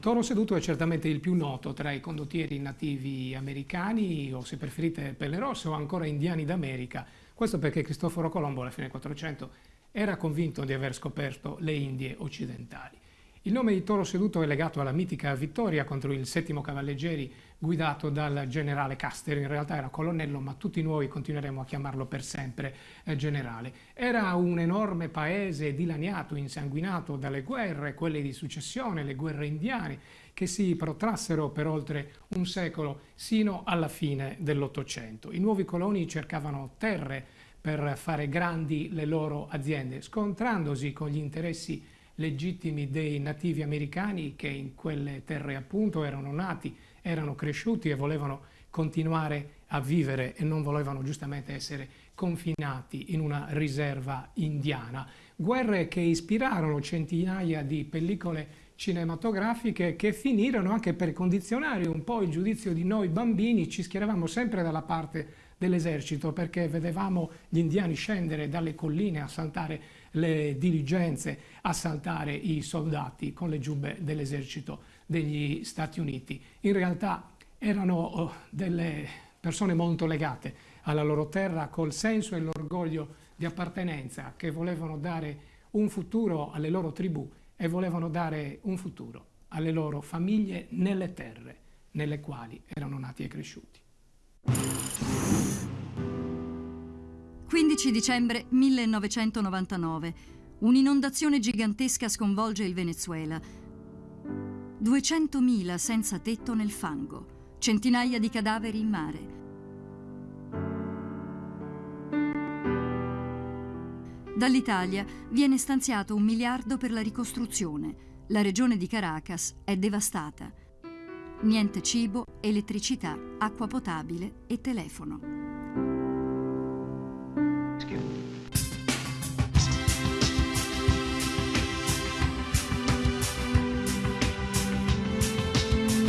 Toro Seduto è certamente il più noto tra i condottieri nativi americani o se preferite pelle rosse o ancora indiani d'America. Questo perché Cristoforo Colombo alla fine del 400 era convinto di aver scoperto le Indie occidentali. Il nome di Toro Seduto è legato alla mitica vittoria contro il settimo cavalleggeri guidato dal generale Caster, in realtà era colonnello ma tutti noi continueremo a chiamarlo per sempre eh, generale. Era un enorme paese dilaniato, insanguinato dalle guerre, quelle di successione, le guerre indiane, che si protrassero per oltre un secolo sino alla fine dell'Ottocento. I nuovi coloni cercavano terre per fare grandi le loro aziende, scontrandosi con gli interessi legittimi dei nativi americani che in quelle terre appunto erano nati, erano cresciuti e volevano continuare a vivere e non volevano giustamente essere confinati in una riserva indiana. Guerre che ispirarono centinaia di pellicole cinematografiche che finirono anche per condizionare un po' il giudizio di noi bambini, ci schieravamo sempre dalla parte dell'esercito perché vedevamo gli indiani scendere dalle colline a saltare le diligenze, assaltare i soldati con le giubbe dell'esercito degli Stati Uniti. In realtà erano oh, delle persone molto legate alla loro terra col senso e l'orgoglio di appartenenza che volevano dare un futuro alle loro tribù e volevano dare un futuro alle loro famiglie nelle terre nelle quali erano nati e cresciuti. 15 dicembre 1999. Un'inondazione gigantesca sconvolge il Venezuela. 200.000 senza tetto nel fango, centinaia di cadaveri in mare. Dall'Italia viene stanziato un miliardo per la ricostruzione. La regione di Caracas è devastata. Niente cibo, elettricità, acqua potabile e telefono.